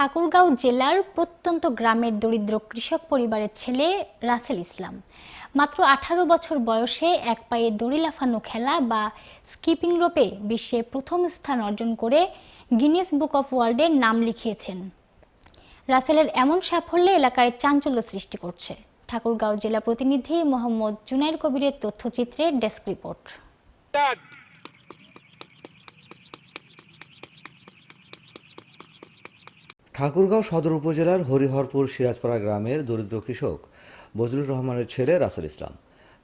ঠাকুরগাঁও জেলার প্রত্যন্ত গ্রামের দরিদ্র কৃষক পরিবারের ছেলে রাসেল ইসলাম। মাত্র আঠারো বছর বয়সে এক পায়ে দড়ি লাফানো খেলা বা স্কিপিং রোপে বিশ্বে প্রথম স্থান অর্জন করে গিনেস বুক অফ ওয়ার্ল্ডের নাম লিখিয়েছেন। রাসেলের এমন সাফল্যে এলাকায় চাঞ্চল্য সৃষ্টি করছে। ঠাকুরগাঁও জেলা প্রতিনিধি মোহাম্মদ জুনাইর কবিরের তথ্যচিত্রে ডেস্ক রিপোর্ট। ঠাকুরগাঁও সদর উপজেলার হরিহরপুর সিরাজপাড়া গ্রামের দরিদ্র কৃষক বজলুর রহমানের ছেলে রাসেল ইসলাম।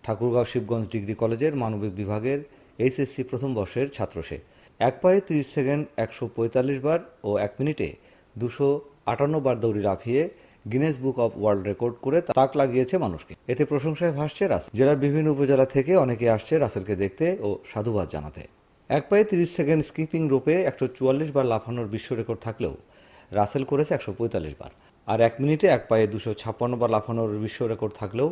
ঠাকুরগাঁও শিবগঞ্জ ডিগ্রি কলেজের মানবিক বিভাগের এইচএসসি প্রথম বর্ষের ছাত্র সে। এক পায়ে তিরিশ সেকেন্ড, একশো পঁয়তাল্লিশ বার ও এক মিনিটে দুশো আটান্ন বার দৌড়ি লাফিয়ে Guinness book of world record করে তাক লাগিয়েছে মানুষকে। এতে প্রশংসায় ভাসছে রাসেল। জেলার বিভিন্ন উপজেলা থেকে অনেকে আসছে রাসেলকে দেখতে ও সাধুবাদ জানাতে। এক পায়ে তিরিশ সেকেন্ড স্কিপিং রোপে একশো চুয়াল্লিশ বার লাফানোর বিশ্ব রেকর্ড থাকলেও রাসেল করেছে একশো পঁয়তাল্লিশ বার। আর এক মিনিটে এক পায়ে দুশো ছাপ্পান্ন বার লাফানোর বিশ্ব রেকর্ড থাকলেও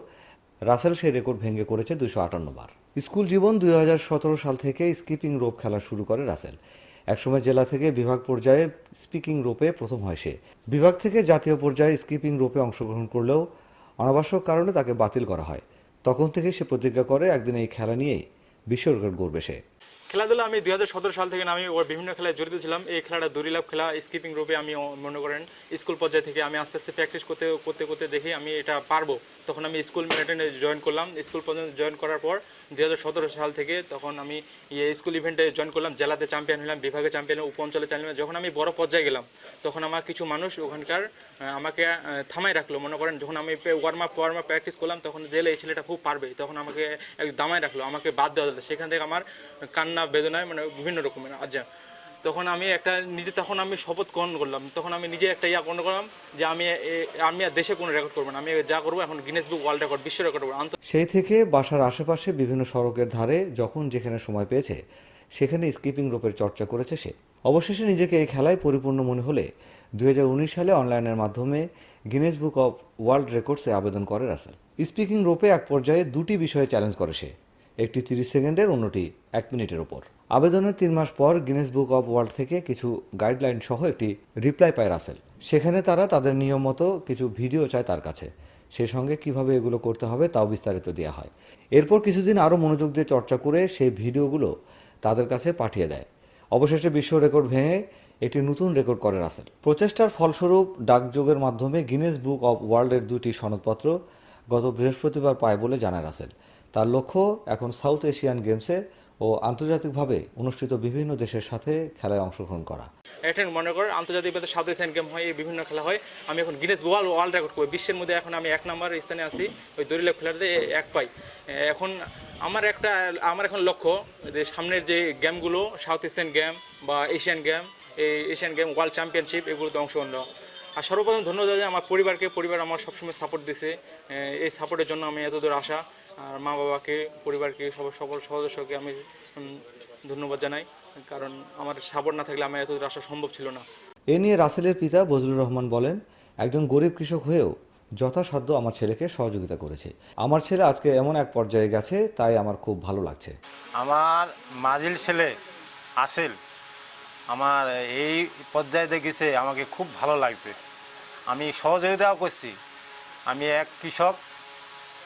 রাসেল সেই রেকর্ড ভেঙে করেছে দুশো আটান্ন বার। স্কুল জীবন দুই হাজার সতেরো সাল থেকে স্কিপিং রোপ খেলা শুরু করে রাসেল। একসময় জেলা থেকে বিভাগ পর্যায়ে স্পিকিং রোপে প্রথম হয় সে। বিভাগ থেকে জাতীয় পর্যায়ে স্কিপিং রোপে অংশগ্রহণ করলেও অনাবশ্যক কারণে তাকে বাতিল করা হয়। তখন থেকে সে প্রতিজ্ঞা করে একদিন এই খেলা নিয়েই বিশ্ব রেকর্ড গড়বে সে। খেলাধুলা আমি দুই হাজার সতেরো সাল থেকে আমি ওর বিভিন্ন খেলায় জড়িত ছিলাম। এই খেলাটা দড়িলাভ খেলা স্কিপিং রূপে আমি মনে করেন স্কুল পর্যায়ে থেকে আমি আস্তে আস্তে প্র্যাকটিস করতে করতে করতে দেখি আমি এটা পারব। তখন আমি স্কুল ম্যারাথনে জয়েন করলাম। স্কুল পর্যন্ত জয়েন করার পর দু হাজার সতেরো সাল থেকে তখন আমি স্কুল ইভেন্টে জয়েন করলাম। জেলাতে চ্যাম্পিয়ন হলাম, বিভাগে চ্যাম্পিয়ন উপ অঞ্চলে চ্যাম্পিয়ন যখন আমি বড় পর্যায়ে গেলাম, তখন আমার কিছু মানুষ ওখানকার আমাকে থামাই রাখল। মনে করেন যখন আমি warm up warm up practice করলাম, তখন জেলে এই ছেলেটা খুব পারবে। তখন আমাকে দামাই রাখল, আমাকে বাদ দেওয়া সেখান থেকে আমার কান্না বেদনায় মানে বিভিন্ন রকমের আচ্ছা। তখন আমি একটা নিজে তখন আমি শপথ গ্রহণ করলাম। তখন আমি নিজে একটা ইয়া গ্রহণ করলাম যে আমি আমি আর দেশে কোনো রেকর্ড করব না। আমি যা করব এখন গিনেস বুক ওয়ার্ল্ড রেকর্ড বিশ্ব রেকর্ড করব। সেই থেকে বাসার আশেপাশে বিভিন্ন সড়কের ধারে যখন যেখানে সময় পেয়েছে, সেখানে স্কিপিং রোপের চর্চা করেছে সে। অবশেষে নিজেকে এই খেলায় পরিপূর্ণ মনে হলে দুই হাজার উনিশ সালে অনলাইনের মাধ্যমে গিনেস বুক অফ ওয়ার্ল্ড রেকর্ডসে আবেদন করে রাসেল। স্পিকিং রোপে এক পর্যায়ে দুটি বিষয়ে চ্যালেঞ্জ করে সে। একটি তিরিশ সেকেন্ডের, অন্যটি এক মিনিটের ওপর আবেদনের তিন মাস পর গিনেস বুক অফ ওয়ার্ল্ড থেকে কিছু গাইডলাইন সহ একটি রিপ্লাই পায় রাসেল সেখানে তারা তাদের নিয়ম মতো কিছু ভিডিও চায় তার কাছে। সেই সঙ্গে কীভাবে এগুলো করতে হবে তাও বিস্তারিত দেওয়া হয়। এরপর কিছুদিন আরও মনোযোগ দিয়ে চর্চা করে সেই ভিডিওগুলো তাদের কাছে পাঠিয়ে দেয়। অবশেষে বিশ্ব রেকর্ড ভেঙে একটি নতুন রেকর্ড করে রাসেল প্রচেষ্টার ফলস্বরূপ ডাকযোগের মাধ্যমে গিনেস বুক অব ওয়ার্ল্ডের দুটি সনদপত্র গত বৃহস্পতিবার পায় বলে জানায় রাসেল তার লক্ষ্য এখন সাউথ এশিয়ান গেমসে ও আন্তর্জাতিকভাবে অনুষ্ঠিত বিভিন্ন দেশের সাথে খেলায় অংশগ্রহণ করা। এখন মনে করেন, আন্তর্জাতিক সাউথ এশিয়ান গেম হয়, এই বিভিন্ন খেলা হয়। আমি এখন গিনেস ওয়ার্ল্ড ওয়ার্ল্ড রেকর্ড করি। বিশ্বের মধ্যে এখন আমি এক নম্বর স্থানে আছি, ওই দরিলাভ খেলাতে এক পাই। এখন আমার একটা, আমার এখন লক্ষ্য যে সামনের যে গেমগুলো, সাউথ এশিয়ান গেম বা এশিয়ান গেম, এই এশিয়ান গেম ওয়ার্ল্ড চ্যাম্পিয়নশিপ এগুলোতে অংশগ্রহণ আর সর্বপ্রথম ধন্যবাদ আমার পরিবারকে পরিবার আমার সবসময় সাপোর্ট দিছে। এই সাপোর্টের জন্য আমি এত দূর আসা আর মা বাবাকে পরিবারকে সব সকল সদস্যকে আমি ধন্যবাদ জানাই। কারণ আমার সাপোর্ট না থাকলে আমার এতদূর আসা সম্ভব ছিল না। এ নিয়ে রাসেলের পিতা বজলুর রহমান বলেন একজন গরিব কৃষক হয়েও যথাসাধ্য আমার ছেলেকে সহযোগিতা করেছে। আমার ছেলে আজকে এমন এক পর্যায়ে গেছে তাই আমার খুব ভালো লাগছে। আমার মাজিল ছেলে আসেল। আমার এই পর্যায়ে দেখেছে আমাকে খুব ভালো লাগছে। আমি সহযোগিতাও করছি। আমি এক কৃষক,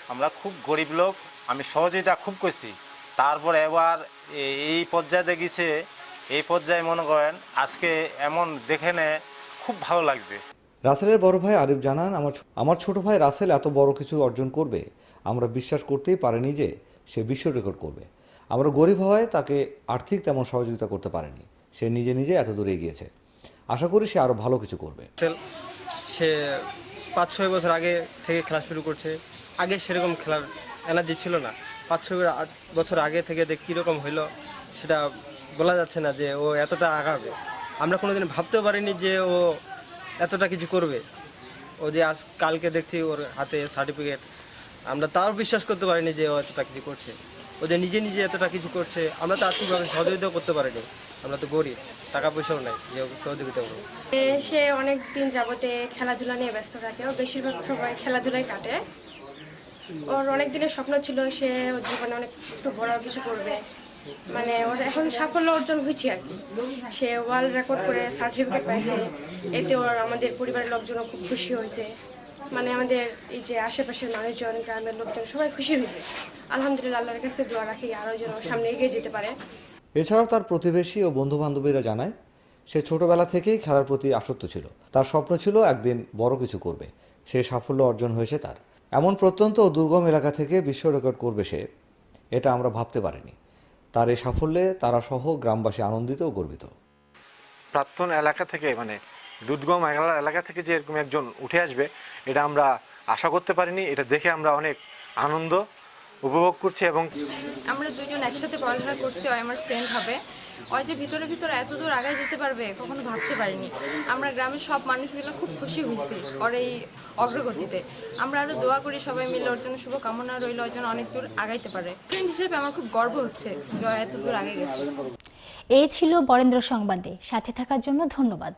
আমরা খুব গরিব লোক, আমি সহযোগিতা খুব করছি। তারপর এবার এই পর্যায়ে দেখেছে এই পর্যায়ে মনে করেন আজকে এমন দেখে নে খুব ভালো লাগছে। রাসেলের বড় ভাই আরিফ জানান, আমার আমার ছোট ভাই রাসেল এত বড় কিছু অর্জন করবে। আমরা বিশ্বাস করতেই পারিনি যে সে বিশ্ব রেকর্ড করবে। আমরা গরিব হওয়ায় তাকে আর্থিক তেমন সহযোগিতা করতে পারেনি। সে নিজে নিজে এত দূরে এগিয়েছে। আশা করি সে আরও ভালো কিছু করবে। সে পাঁচ, ছয় বছর আগে থেকে খেলা শুরু করছে। আগে সেরকম খেলার এনার্জি ছিল না। পাঁচ, ছয় বছর আগে থেকে যে কীরকম হইল, সেটা বলা যাচ্ছে না যে ও এতটা আগাবে। আমরা কোনোদিন ভাবতেও পারিনি যে ও এতটা কিছু করবে। ও যে আজ কালকে দেখছি ওর হাতে সার্টিফিকেট আমরা তাও বিশ্বাস করতে পারিনি যে ও এতটা কিছু করছে। ও যে নিজে নিজে এতটা কিছু করছে, আমরা তো আর্থিকভাবে সহযোগিতাও করতে পারিনি। আমরা তো গরিব টাকা পয়সাও নাই, যে সহযোগিতা করব। সে অনেক দিন যাবতে খেলাধুলা নিয়ে ব্যস্ত থাকে, ও বেশিরভাগ সময় খেলাধুলাই কাটে। ওর অনেক দিনের স্বপ্ন ছিল সে ওর জীবনে অনেক একটু বড় কিছু করবে। মানে ওর এখন সাফল্য অর্জন হয়েছে আর কি। সে ওয়ার্ল্ড রেকর্ড করে সার্টিফিকেট পাইছে, এতে ওর আমাদের পরিবারের লোকজনও খুব খুশি হয়েছে। মানে আমাদের এই যে আশেপাশের মানুষজন, গ্রামের লোকজন সবাই খুশি হয়েছে। আলহামদুলিল্লাহ, আল্লাহর কাছে দোয়া রাখি, আরও যেন সামনে এগিয়ে যেতে পারে। এছাড়াও তার প্রতিবেশী ও বন্ধু বান্ধবীরা জানায়, সে ছোটবেলা থেকেই খেলার প্রতি আসক্ত ছিল। তার স্বপ্ন ছিল একদিন বড় কিছু করবে। সে সাফল্য অর্জন হয়েছে তার। এমন প্রত্যন্ত ও দুর্গম এলাকা থেকে বিশ্ব রেকর্ড করবে সে, এটা আমরা ভাবতে পারিনি। তার এই সাফল্যে তারা সহ গ্রামবাসী আনন্দিত ও গর্বিত। প্রাক্তন এলাকা থেকে মানে দুর্গম এলাকা থেকে যে এরকম একজন উঠে আসবে, এটা আমরা আশা করতে পারিনি। এটা দেখে আমরা অনেক আনন্দ উপভোগ করছি এবং আমরা দুজন একসাথে পড়ালেখা করছি ওই আমার ফ্রেন্ড হবে। ওই যে ভিতরে ভিতরে এত দূর আগায় যেতে পারবে কখনো ভাবতে পারিনি। আমরা গ্রামের সব মানুষগুলো খুব খুশি হয়েছি ওর এই অগ্রগতিতে। আমরা আরও দোয়া করি সবাই মিলে ওর জন্য শুভকামনা রইল ওর জন্য অনেক দূর আগাইতে পারে। ফ্রেন্ড হিসেবে আমার খুব গর্ব হচ্ছে জয় এত দূর আগে গেছে। এই ছিল বরেন্দ্র সংবাদে। সাথে থাকার জন্য ধন্যবাদ।